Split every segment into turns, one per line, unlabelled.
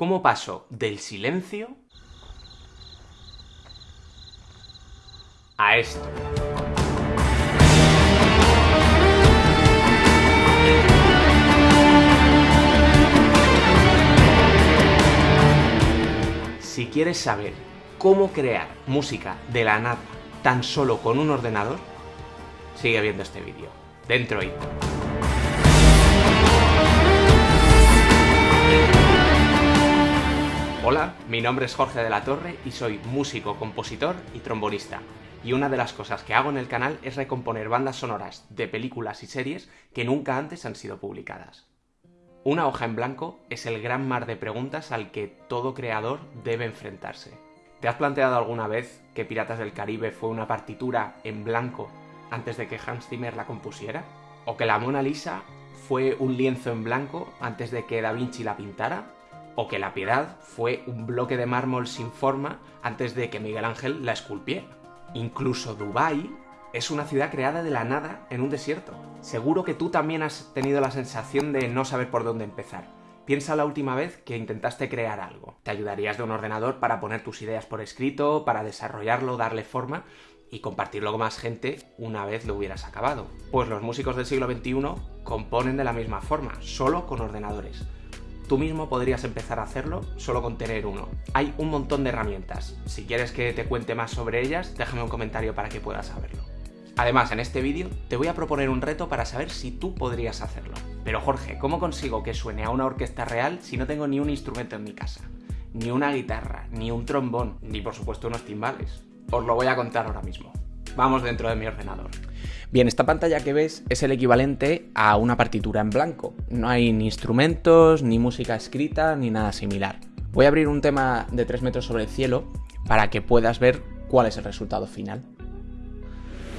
cómo paso del silencio a esto. Si quieres saber cómo crear música de la nada tan solo con un ordenador, sigue viendo este vídeo. Dentro y... mi nombre es Jorge de la Torre y soy músico, compositor y trombonista. Y una de las cosas que hago en el canal es recomponer bandas sonoras de películas y series que nunca antes han sido publicadas. Una hoja en blanco es el gran mar de preguntas al que todo creador debe enfrentarse. ¿Te has planteado alguna vez que Piratas del Caribe fue una partitura en blanco antes de que Hans Zimmer la compusiera? ¿O que la Mona Lisa fue un lienzo en blanco antes de que Da Vinci la pintara? ¿O que la Piedad fue un bloque de mármol sin forma antes de que Miguel Ángel la esculpiera? Incluso Dubái es una ciudad creada de la nada en un desierto. Seguro que tú también has tenido la sensación de no saber por dónde empezar. Piensa la última vez que intentaste crear algo. Te ayudarías de un ordenador para poner tus ideas por escrito, para desarrollarlo, darle forma y compartirlo con más gente una vez lo hubieras acabado. Pues los músicos del siglo XXI componen de la misma forma, solo con ordenadores. Tú mismo podrías empezar a hacerlo solo con tener uno. Hay un montón de herramientas. Si quieres que te cuente más sobre ellas, déjame un comentario para que puedas saberlo. Además, en este vídeo te voy a proponer un reto para saber si tú podrías hacerlo. Pero Jorge, ¿cómo consigo que suene a una orquesta real si no tengo ni un instrumento en mi casa? Ni una guitarra, ni un trombón, ni por supuesto unos timbales. Os lo voy a contar ahora mismo. Vamos dentro de mi ordenador. Bien, esta pantalla que ves es el equivalente a una partitura en blanco. No hay ni instrumentos, ni música escrita, ni nada similar. Voy a abrir un tema de 3 metros sobre el cielo para que puedas ver cuál es el resultado final.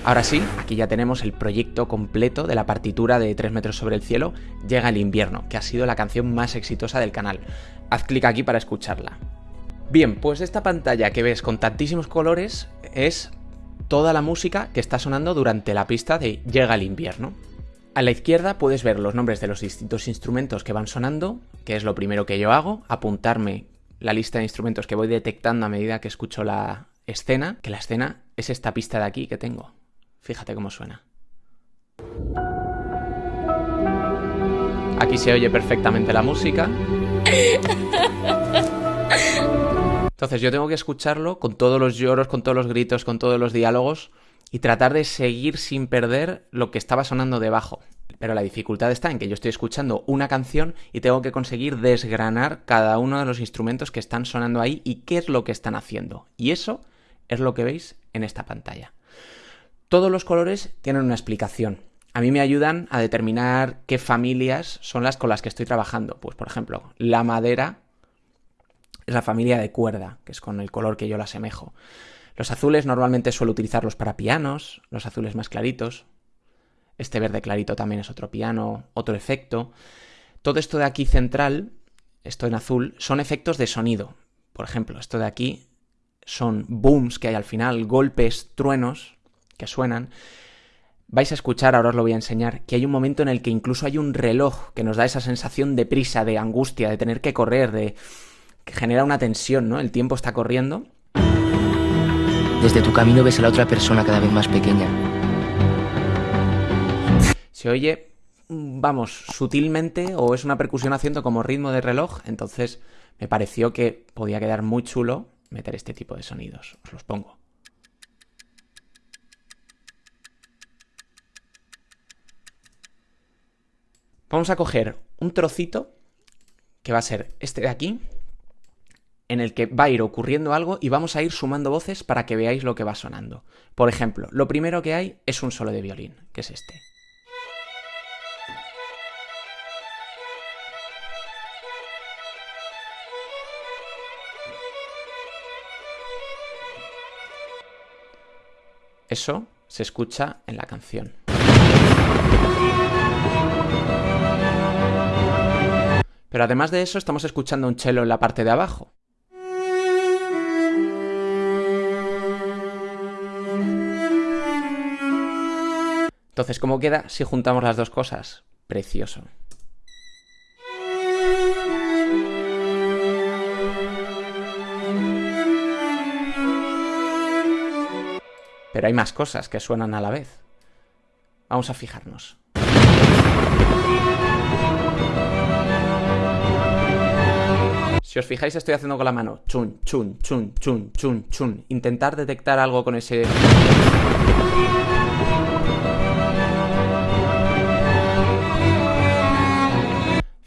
Ahora sí, aquí ya tenemos el proyecto completo de la partitura de 3 metros sobre el cielo, Llega el invierno, que ha sido la canción más exitosa del canal. Haz clic aquí para escucharla. Bien, pues esta pantalla que ves con tantísimos colores es toda la música que está sonando durante la pista de Llega el invierno. A la izquierda puedes ver los nombres de los distintos instrumentos que van sonando, que es lo primero que yo hago, apuntarme la lista de instrumentos que voy detectando a medida que escucho la escena, que la escena es esta pista de aquí que tengo. Fíjate cómo suena. Aquí se oye perfectamente la música. Entonces yo tengo que escucharlo con todos los lloros, con todos los gritos, con todos los diálogos y tratar de seguir sin perder lo que estaba sonando debajo. Pero la dificultad está en que yo estoy escuchando una canción y tengo que conseguir desgranar cada uno de los instrumentos que están sonando ahí y qué es lo que están haciendo. Y eso es lo que veis en esta pantalla. Todos los colores tienen una explicación. A mí me ayudan a determinar qué familias son las con las que estoy trabajando. Pues por ejemplo, la madera es la familia de cuerda, que es con el color que yo la asemejo. Los azules normalmente suelo utilizarlos para pianos, los azules más claritos. Este verde clarito también es otro piano, otro efecto. Todo esto de aquí central, esto en azul, son efectos de sonido. Por ejemplo, esto de aquí son booms que hay al final, golpes, truenos, que suenan, vais a escuchar, ahora os lo voy a enseñar, que hay un momento en el que incluso hay un reloj que nos da esa sensación de prisa, de angustia, de tener que correr, de que genera una tensión, ¿no? El tiempo está corriendo.
Desde tu camino ves a la otra persona cada vez más pequeña.
Se oye, vamos, sutilmente o es una percusión haciendo como ritmo de reloj, entonces me pareció que podía quedar muy chulo meter este tipo de sonidos. Os los pongo. Vamos a coger un trocito que va a ser este de aquí, en el que va a ir ocurriendo algo y vamos a ir sumando voces para que veáis lo que va sonando. Por ejemplo, lo primero que hay es un solo de violín, que es este. Eso se escucha en la canción. Pero además de eso estamos escuchando un cello en la parte de abajo. Entonces, ¿cómo queda si juntamos las dos cosas? Precioso. Pero hay más cosas que suenan a la vez. Vamos a fijarnos. Si os fijáis estoy haciendo con la mano chun, chun, chun, chun, chun, chun. Intentar detectar algo con ese...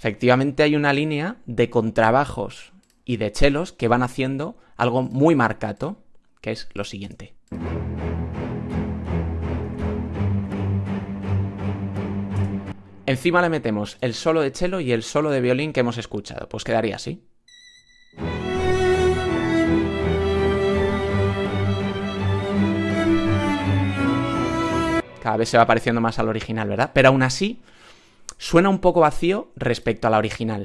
Efectivamente hay una línea de contrabajos y de chelos que van haciendo algo muy marcato, que es lo siguiente. Encima le metemos el solo de chelo y el solo de violín que hemos escuchado. Pues quedaría así. Cada vez se va pareciendo más al original, ¿verdad? Pero aún así, suena un poco vacío respecto a la original.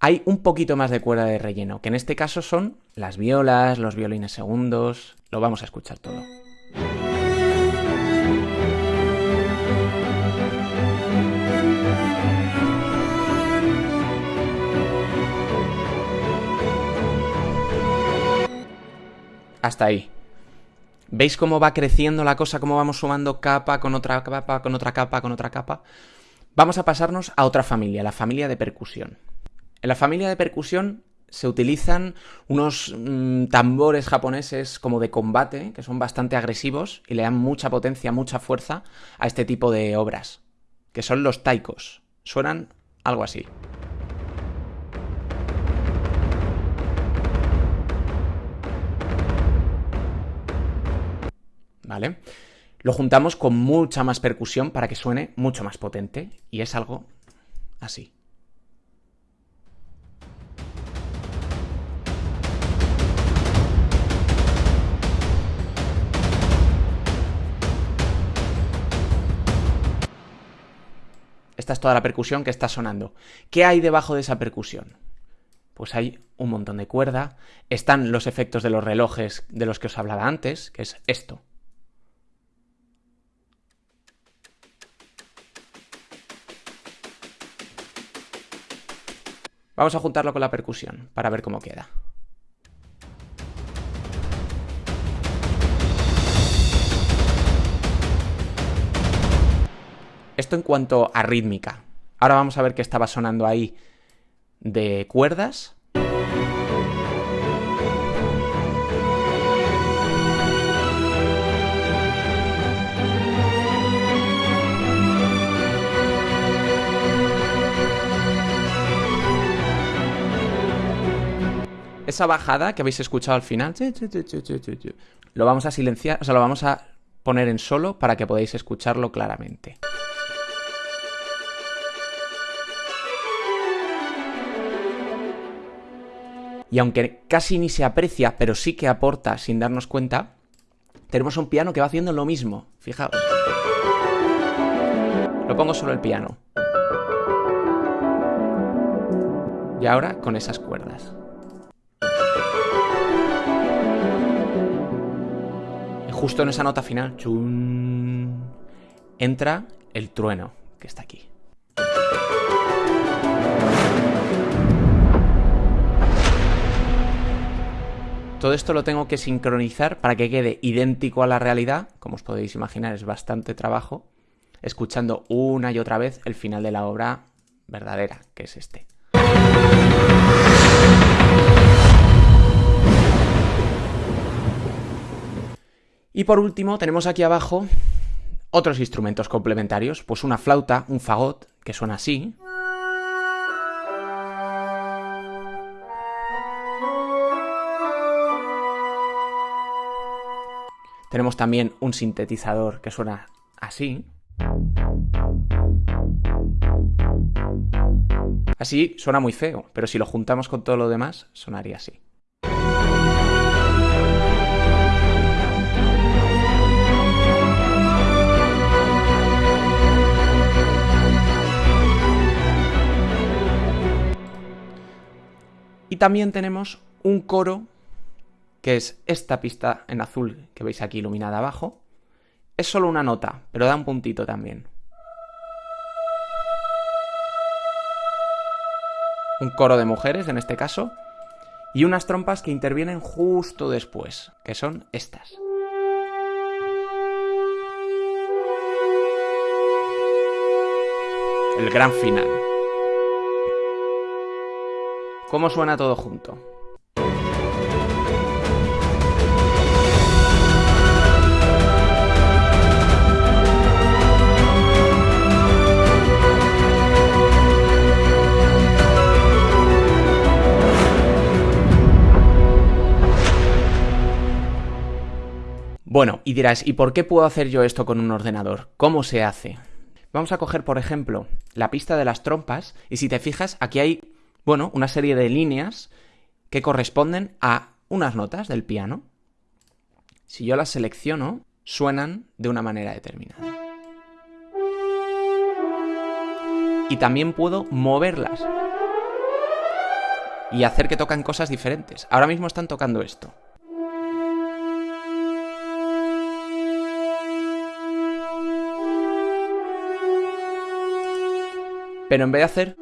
Hay un poquito más de cuerda de relleno, que en este caso son las violas, los violines segundos... Lo vamos a escuchar todo. Hasta ahí. ¿Veis cómo va creciendo la cosa? ¿Cómo vamos sumando capa con otra capa, con otra capa, con otra capa? Vamos a pasarnos a otra familia, la familia de percusión. En la familia de percusión se utilizan unos mm, tambores japoneses como de combate, que son bastante agresivos y le dan mucha potencia, mucha fuerza a este tipo de obras, que son los taikos. Suenan algo así. Lo juntamos con mucha más percusión para que suene mucho más potente y es algo así. Esta es toda la percusión que está sonando. ¿Qué hay debajo de esa percusión? Pues hay un montón de cuerda, están los efectos de los relojes de los que os hablaba antes, que es esto. Vamos a juntarlo con la percusión para ver cómo queda. Esto en cuanto a rítmica. Ahora vamos a ver qué estaba sonando ahí de cuerdas. Esa bajada que habéis escuchado al final, lo vamos a silenciar, o sea, lo vamos a poner en solo para que podáis escucharlo claramente. Y aunque casi ni se aprecia, pero sí que aporta sin darnos cuenta, tenemos un piano que va haciendo lo mismo. Fijaos. Lo pongo solo el piano. Y ahora con esas cuerdas. Justo en esa nota final, entra el trueno que está aquí. Todo esto lo tengo que sincronizar para que quede idéntico a la realidad, como os podéis imaginar es bastante trabajo, escuchando una y otra vez el final de la obra verdadera, que es este. Y por último tenemos aquí abajo otros instrumentos complementarios, pues una flauta, un fagot, que suena así. Tenemos también un sintetizador que suena así. Así suena muy feo, pero si lo juntamos con todo lo demás, sonaría así. Y también tenemos un coro, que es esta pista en azul que veis aquí iluminada abajo. Es solo una nota, pero da un puntito también. Un coro de mujeres en este caso. y unas trompas que intervienen justo después, que son estas. El gran final. ¿Cómo suena todo junto? Bueno, y dirás, ¿y por qué puedo hacer yo esto con un ordenador? ¿Cómo se hace? Vamos a coger, por ejemplo, la pista de las trompas y si te fijas, aquí hay, bueno, una serie de líneas que corresponden a unas notas del piano. Si yo las selecciono, suenan de una manera determinada. Y también puedo moverlas y hacer que tocan cosas diferentes. Ahora mismo están tocando esto. Pero en vez de hacer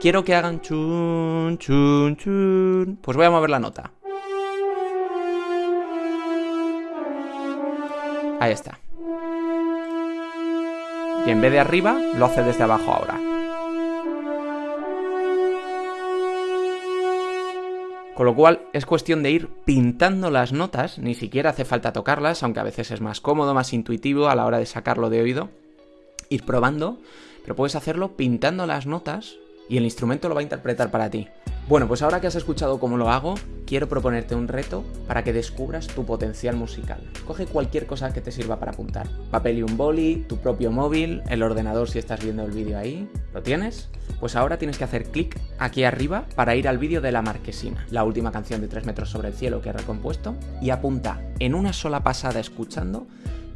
quiero que hagan pues voy a mover la nota. Ahí está. Y en vez de arriba, lo hace desde abajo ahora. Con lo cual es cuestión de ir pintando las notas, ni siquiera hace falta tocarlas, aunque a veces es más cómodo, más intuitivo a la hora de sacarlo de oído ir probando, pero puedes hacerlo pintando las notas y el instrumento lo va a interpretar para ti. Bueno, pues ahora que has escuchado cómo lo hago, quiero proponerte un reto para que descubras tu potencial musical. Coge cualquier cosa que te sirva para apuntar. Papel y un boli, tu propio móvil, el ordenador si estás viendo el vídeo ahí. ¿Lo tienes? Pues ahora tienes que hacer clic aquí arriba para ir al vídeo de La Marquesina, la última canción de 3 metros sobre el cielo que he recompuesto, y apunta en una sola pasada escuchando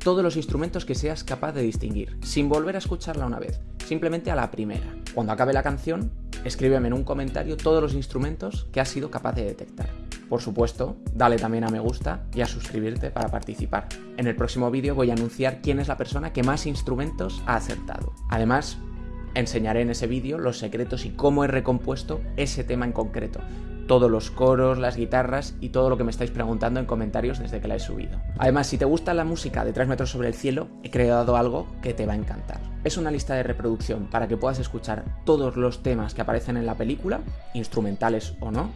todos los instrumentos que seas capaz de distinguir, sin volver a escucharla una vez, simplemente a la primera. Cuando acabe la canción, escríbeme en un comentario todos los instrumentos que has sido capaz de detectar. Por supuesto, dale también a me gusta y a suscribirte para participar. En el próximo vídeo voy a anunciar quién es la persona que más instrumentos ha acertado. Además, enseñaré en ese vídeo los secretos y cómo he recompuesto ese tema en concreto, todos los coros, las guitarras y todo lo que me estáis preguntando en comentarios desde que la he subido. Además, si te gusta la música de 3 metros sobre el cielo, he creado algo que te va a encantar. Es una lista de reproducción para que puedas escuchar todos los temas que aparecen en la película, instrumentales o no,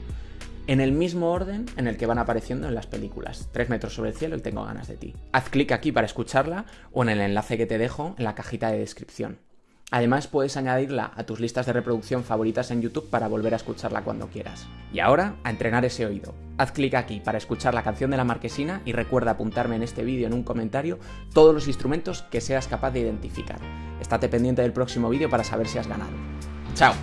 en el mismo orden en el que van apareciendo en las películas. 3 metros sobre el cielo y tengo ganas de ti. Haz clic aquí para escucharla o en el enlace que te dejo en la cajita de descripción. Además puedes añadirla a tus listas de reproducción favoritas en YouTube para volver a escucharla cuando quieras. Y ahora, a entrenar ese oído. Haz clic aquí para escuchar la canción de la marquesina y recuerda apuntarme en este vídeo en un comentario todos los instrumentos que seas capaz de identificar. Estate pendiente del próximo vídeo para saber si has ganado. ¡Chao!